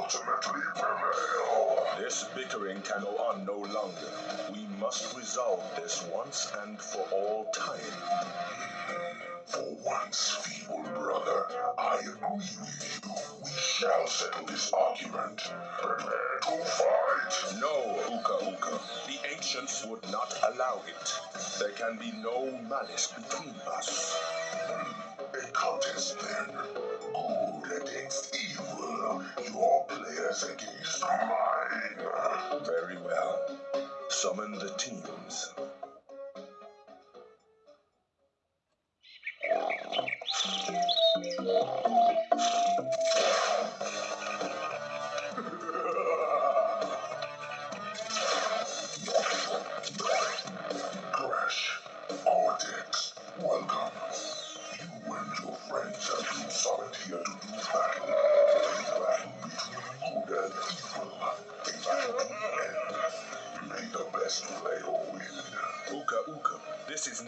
ultimately prevail. This bickering can go on no longer. We must resolve this once and for all time. For once, feeble brother, I agree with you. We shall settle this argument. Prepare to fight. No, Uka Uka. The ancients would not allow it. There can be no malice between us. A contest then. Good against evil. Your players against mine. Very well. Summon the teams.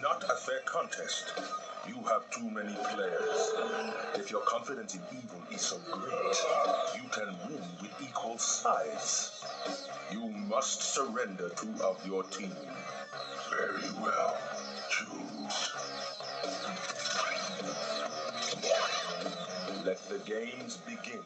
Not a fair contest. You have too many players. If your confidence in evil is so great, you can win with equal size. You must surrender two of your team. Very well. Choose. Let the games begin.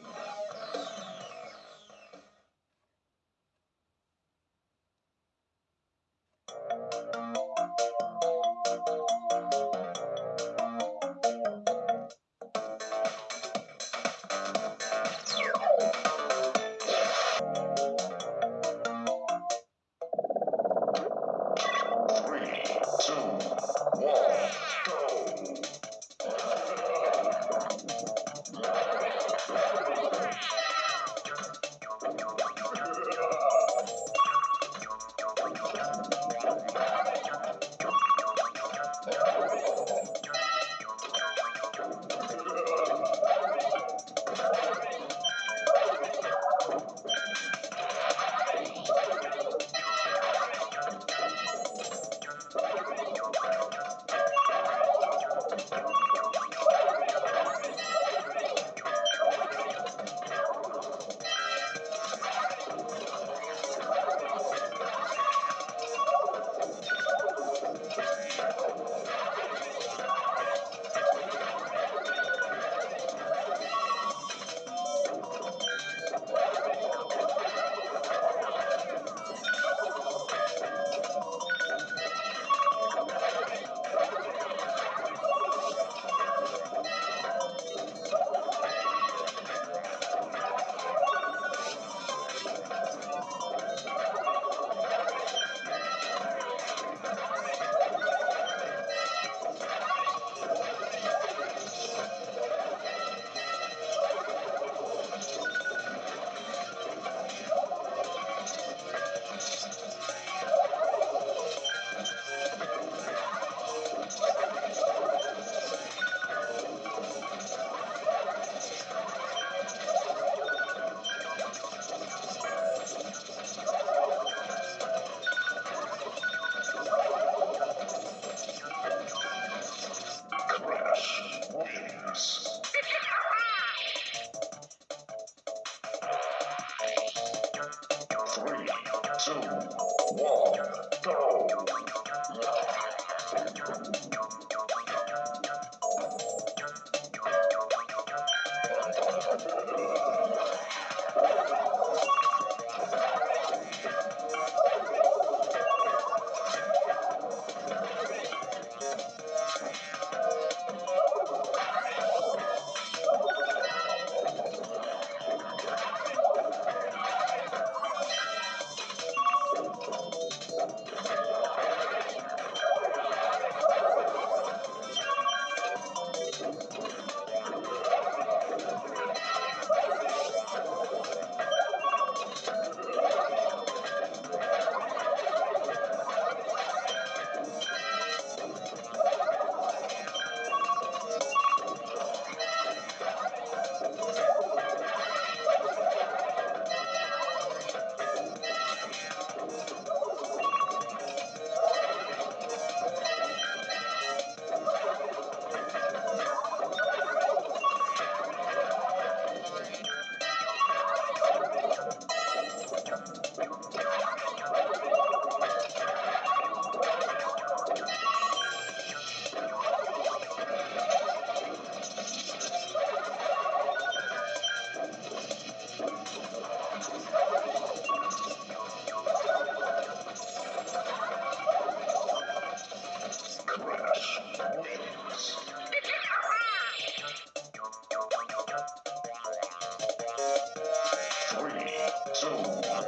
two, one,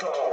go.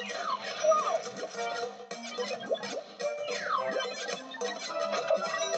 Two, one, go. Crash wins. Three, two, one, go. Crash wins. Three, two, one, go. Crash wins. Three, two, one, go. Crash wins. Three, two, one, go.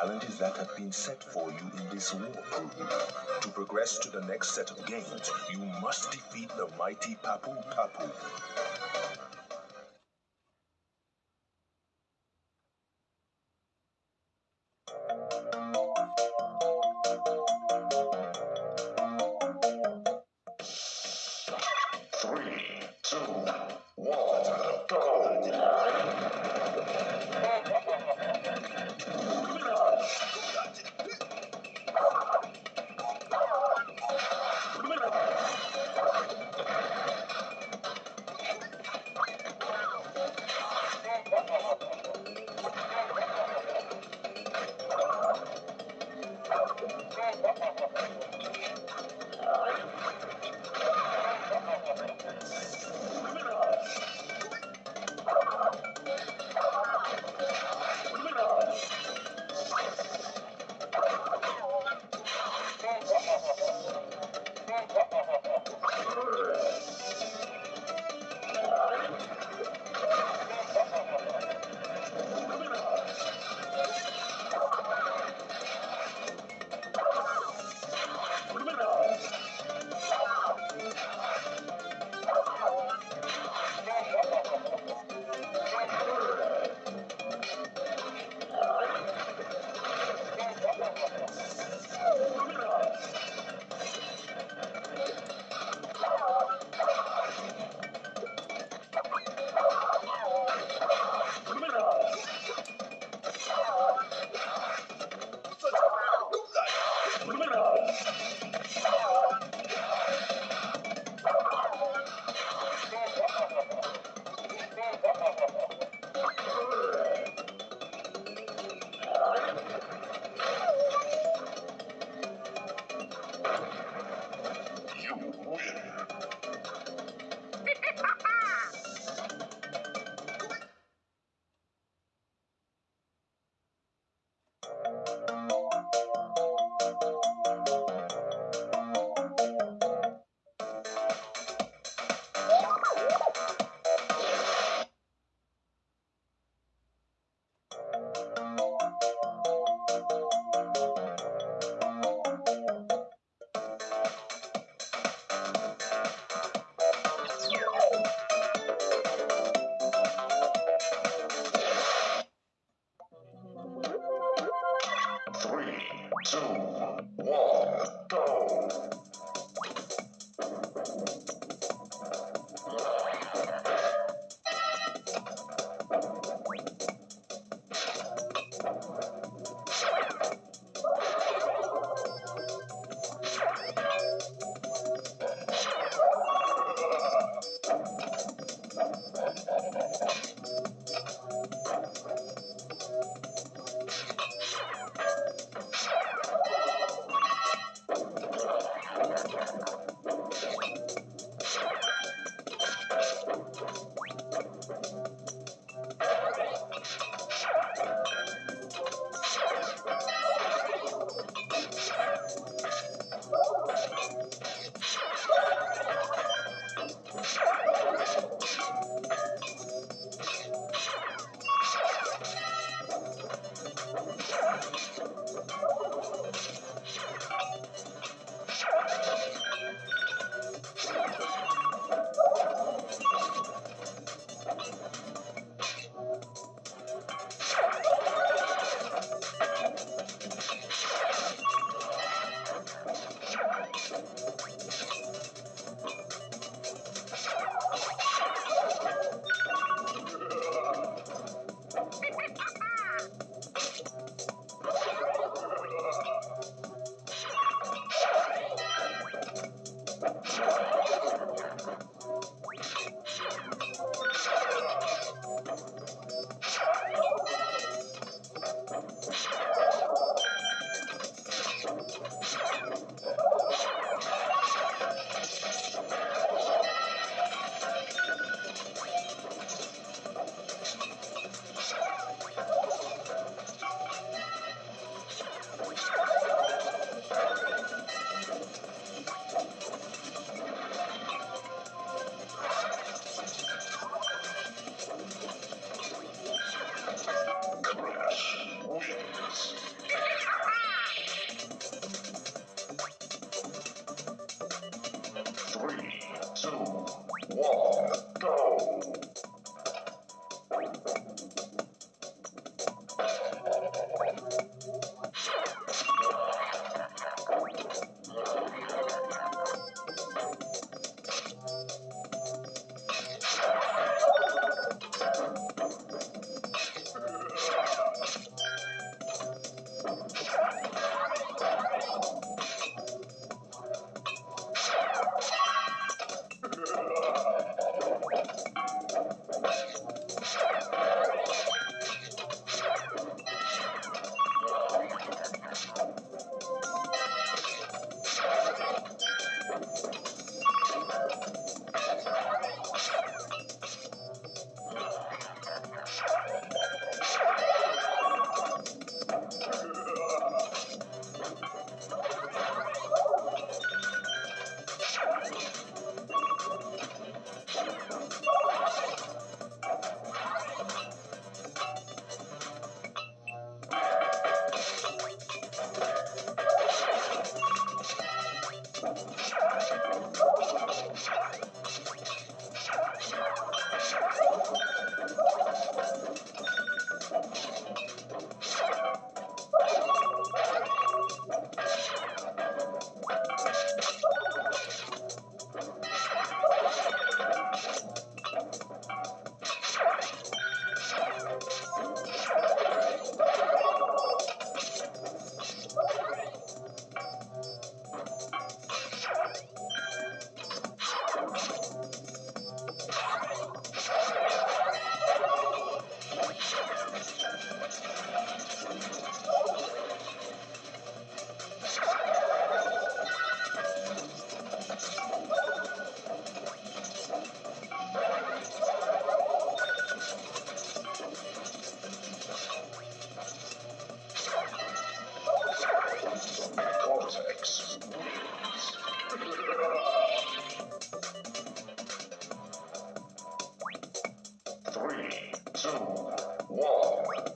challenges that have been set for you in this war. To progress to the next set of games, you must defeat the mighty Papu Papu.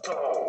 One,